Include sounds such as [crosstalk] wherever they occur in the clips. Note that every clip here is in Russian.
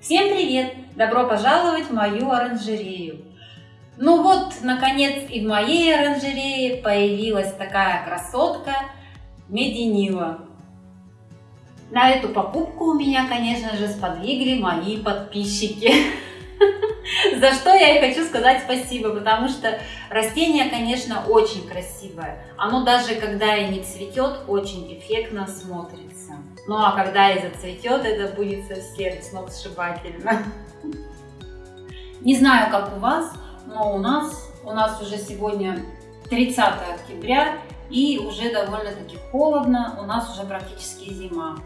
Всем привет! Добро пожаловать в мою оранжерею! Ну вот, наконец и в моей оранжерее появилась такая красотка Мединила. На эту покупку у меня, конечно же, сподвигли мои подписчики. [laughs] За что я и хочу сказать спасибо, потому что растение, конечно, очень красивое. Оно даже когда и не цветет, очень эффектно смотрится. Ну а когда и зацветет, это будет совсем сногсшибательно. Не знаю, как у вас, но у нас, у нас уже сегодня 30 октября и уже довольно-таки холодно, у нас уже практически зима.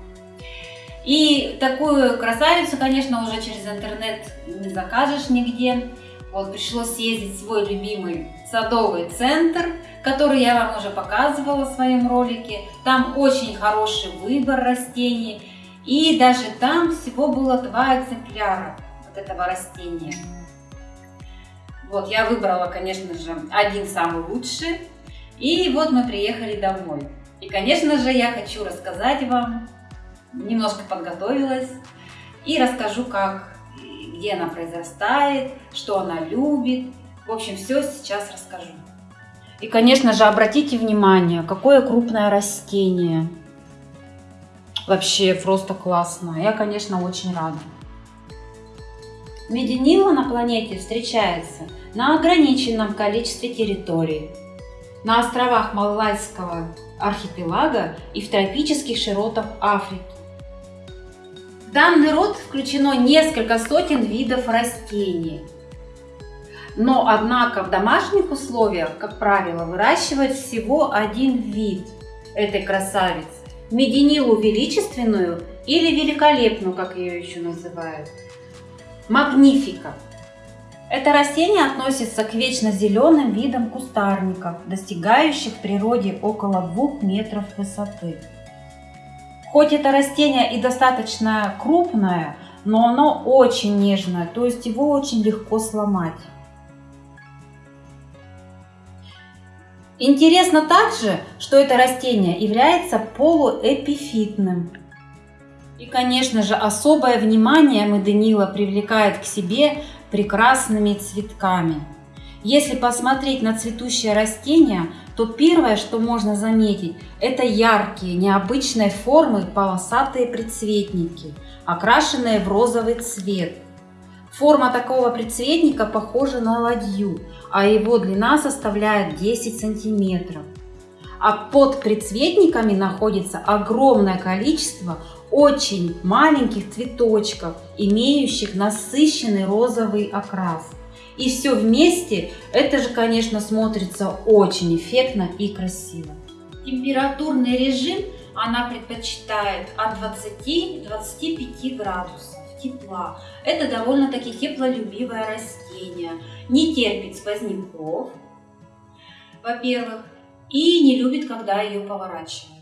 И такую красавицу, конечно, уже через интернет не закажешь нигде. Вот пришлось съездить в свой любимый садовый центр, который я вам уже показывала в своем ролике. Там очень хороший выбор растений. И даже там всего было два экземпляра вот этого растения. Вот, я выбрала, конечно же, один самый лучший. И вот мы приехали домой. И, конечно же, я хочу рассказать вам, немножко подготовилась, и расскажу, как, где она произрастает, что она любит. В общем, все сейчас расскажу. И, конечно же, обратите внимание, какое крупное растение. Вообще просто классно. Я, конечно, очень рада. Мединила на планете встречается на ограниченном количестве территорий, на островах Малайского архипелага и в тропических широтах Африки. Данный род включено несколько сотен видов растений. Но, однако, в домашних условиях, как правило, выращивают всего один вид этой красавицы. Мединилу величественную или великолепную, как ее еще называют – Магнифика. Это растение относится к вечно зеленым видам кустарников, достигающих в природе около 2 метров высоты. Хоть это растение и достаточно крупное, но оно очень нежное, то есть его очень легко сломать. Интересно также, что это растение является полуэпифитным, и, конечно же, особое внимание Меденила привлекает к себе прекрасными цветками. Если посмотреть на цветущее растение, то первое, что можно заметить, это яркие, необычной формы полосатые предцветники, окрашенные в розовый цвет. Форма такого предцветника похожа на ладью, а его длина составляет 10 сантиметров. А под предцветниками находится огромное количество очень маленьких цветочков, имеющих насыщенный розовый окрас. И все вместе, это же, конечно, смотрится очень эффектно и красиво. Температурный режим она предпочитает от 20 до 25 градусов тепла. Это довольно-таки теплолюбивое растение, не терпит сквозняков, во-первых, и не любит, когда ее поворачивают.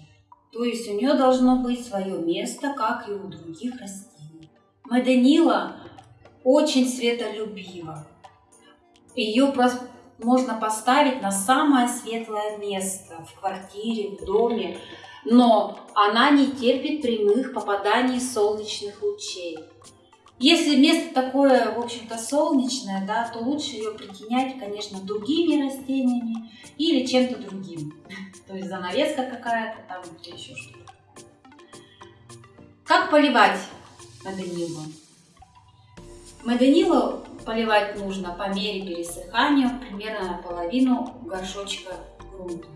То есть у нее должно быть свое место, как и у других растений. Меденила очень светолюбива. Ее можно поставить на самое светлое место в квартире, в доме, но она не терпит прямых попаданий солнечных лучей. Если место такое, в общем-то, солнечное, да, то лучше ее притенять, конечно, другими растениями или чем-то другим. [laughs] То есть занавеска какая-то там или еще что-то. Как поливать моденилу? Моденилу поливать нужно по мере пересыхания, примерно наполовину горшочка грунта.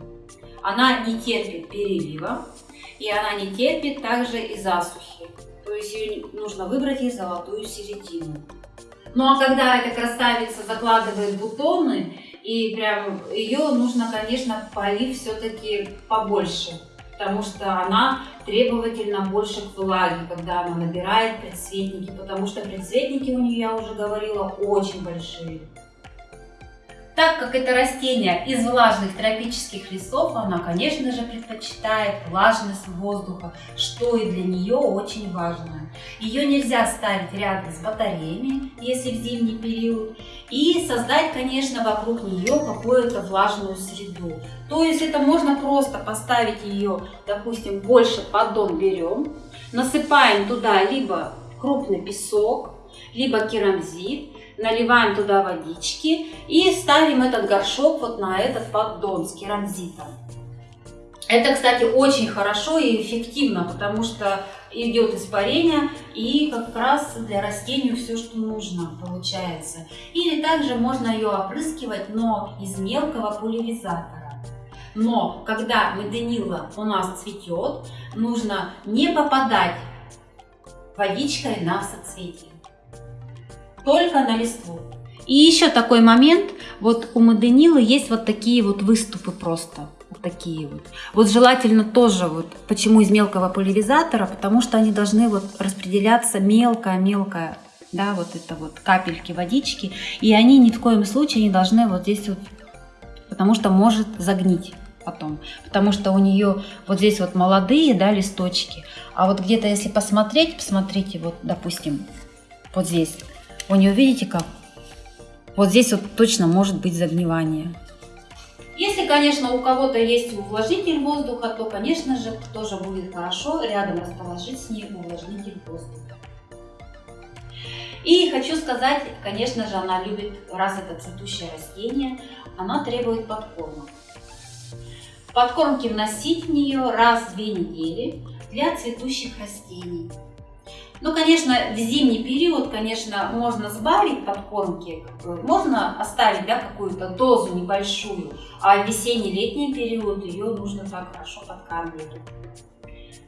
Она не терпит перелива, и она не терпит также и засухи. То есть ее нужно выбрать ей золотую середину. Ну а когда эта красавица закладывает бутоны, и прям ее нужно, конечно, полив все-таки побольше, потому что она требовательна больше к влаге, когда она набирает предцветники, потому что предцветники у нее, я уже говорила, очень большие. Так как это растение из влажных тропических лесов, она, конечно же, предпочитает влажность воздуха, что и для нее очень важно. Ее нельзя ставить рядом с батареями, если в зимний период, и создать, конечно, вокруг нее какую-то влажную среду. То есть это можно просто поставить ее, допустим, больше поддон берем, насыпаем туда либо крупный песок, либо керамзит, наливаем туда водички и ставим этот горшок вот на этот поддон с керамзитом. Это, кстати, очень хорошо и эффективно, потому что идет испарение и как раз для растению все, что нужно, получается. Или также можно ее опрыскивать, но из мелкого пульверизатора. Но когда меденила у нас цветет, нужно не попадать водичкой на соцветие, только на листву. И еще такой момент, вот у моденилы есть вот такие вот выступы просто. Вот такие вот. Вот желательно тоже вот, почему из мелкого пульверизатора, потому что они должны вот распределяться мелко-мелко, да, вот это вот капельки водички, и они ни в коем случае не должны вот здесь вот, потому что может загнить потом, потому что у нее вот здесь вот молодые, да, листочки, а вот где-то если посмотреть, посмотрите, вот, допустим, вот здесь, у нее, видите как, вот здесь вот точно может быть загнивание. Если, конечно, у кого-то есть увлажнитель воздуха, то, конечно же, тоже будет хорошо рядом расположить с ней увлажнитель воздуха. И хочу сказать, конечно же, она любит, раз это цветущее растение, она требует подкормок. Подкормки вносить в нее раз в две недели для цветущих растений. Ну, конечно, в зимний период, конечно, можно сбавить подкормки, можно оставить да, какую-то дозу небольшую, а в весенний-летний период ее нужно так хорошо подкармливать.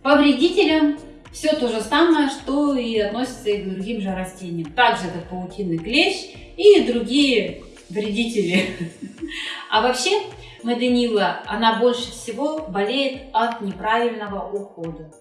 По вредителям все то же самое, что и относится и к другим же растениям. Также это паутинный клещ и другие вредители. [laughs] А вообще, Меденила, она больше всего болеет от неправильного ухода.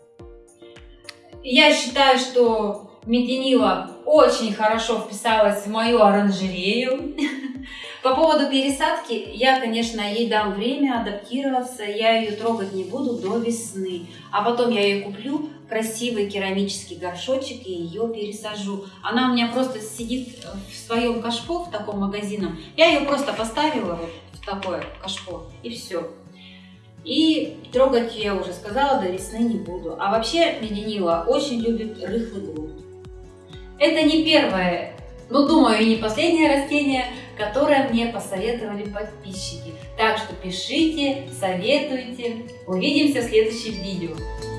Я считаю, что Меденила очень хорошо вписалась в мою оранжерею. [laughs] По поводу пересадки, я, конечно, ей дам время адаптироваться, я ее трогать не буду до весны. А потом я ее куплю, красивый керамический горшочек и ее пересажу. Она у меня просто сидит в своем кашпо, в таком магазином. Я ее просто поставила вот в такое кашпо и все. И трогать, я уже сказала, до весны не буду. А вообще меденила очень любит рыхлый грунт. Это не первое, но думаю, и не последнее растение, которое мне посоветовали подписчики. Так что пишите, советуйте. Увидимся в следующем видео.